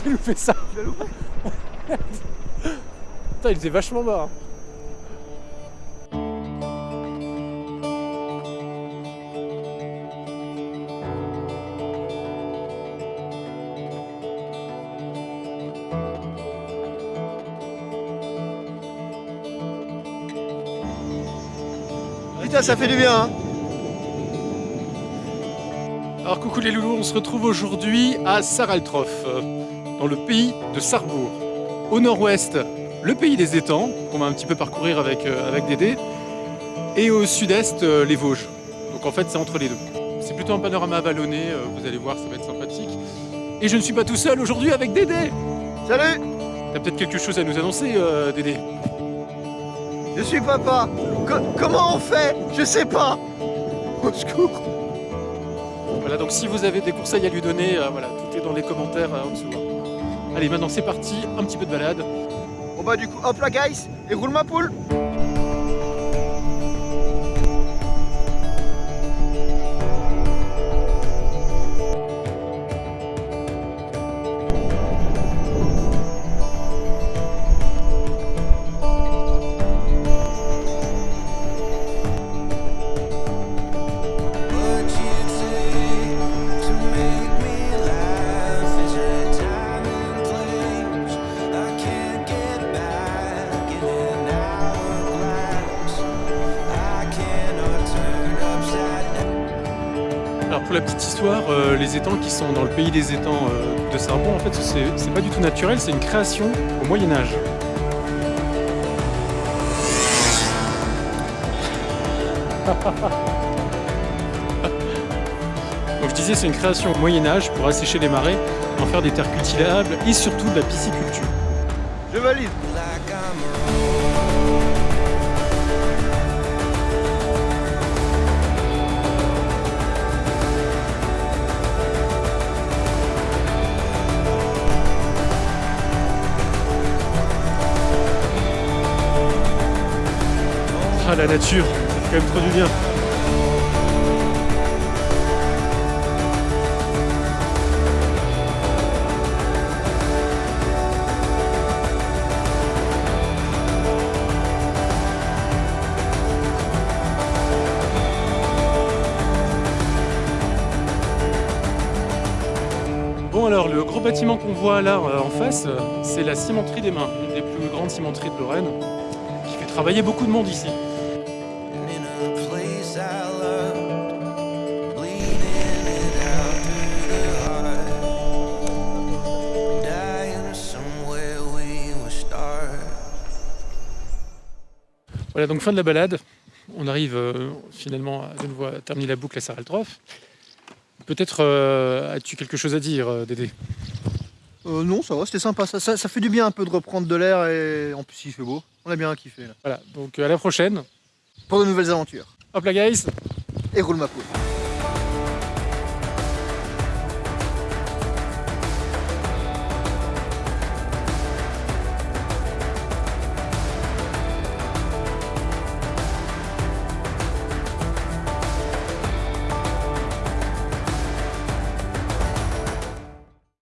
J'ai loupé ça. Putain, il était vachement bas. hein. Putain, ça fait du bien, hein Alors coucou les loulous, on se retrouve aujourd'hui à Saraltrof, euh, dans le pays de Sarrebourg. Au nord-ouest, le pays des étangs, qu'on va un petit peu parcourir avec, euh, avec Dédé. Et au sud-est, euh, les Vosges. Donc en fait, c'est entre les deux. C'est plutôt un panorama vallonné, euh, vous allez voir, ça va être sympathique. Et je ne suis pas tout seul aujourd'hui avec Dédé Salut T'as peut-être quelque chose à nous annoncer, Dédé Je suis papa Co- Comment on fait? Je sais pas Au secours Voilà, donc si vous avez des conseils à lui donner, voilà, tout est dans les commentaires en dessous. Allez, maintenant c'est parti, un petit peu de balade. Bon bah du coup, hop là guys Et roule ma poule pour la petite histoire, euh, les étangs qui sont dans le pays des étangs euh, de Sarrebon, en fait, c'est c'est pas du tout naturel, c'est une création au Moyen Âge. Donc je disais, c'est une création au Moyen Âge pour assécher les marais, en faire des terres cultivables et surtout de la pisciculture. Je valide Ah la nature, quand même trop du bien. Bon alors, le gros bâtiment qu'on voit là euh, en face, euh, c'est la cimenterie des mains, une des plus grandes cimenteries de Lorraine, qui fait travailler beaucoup de monde ici. Voilà, donc fin de la balade. On arrive euh, finalement à, de nouveau à terminer la boucle à Saraltrof. Peut-être euh, as-tu quelque chose à dire, euh, Dédé? Euh, Non, ça va, c'était sympa. Ça, ça, ça fait du bien un peu de reprendre de l'air et en plus il fait beau. On a bien kiffé là. Voilà, donc à la prochaine. Pour de nouvelles aventures. Hop là, guys Et roule ma poule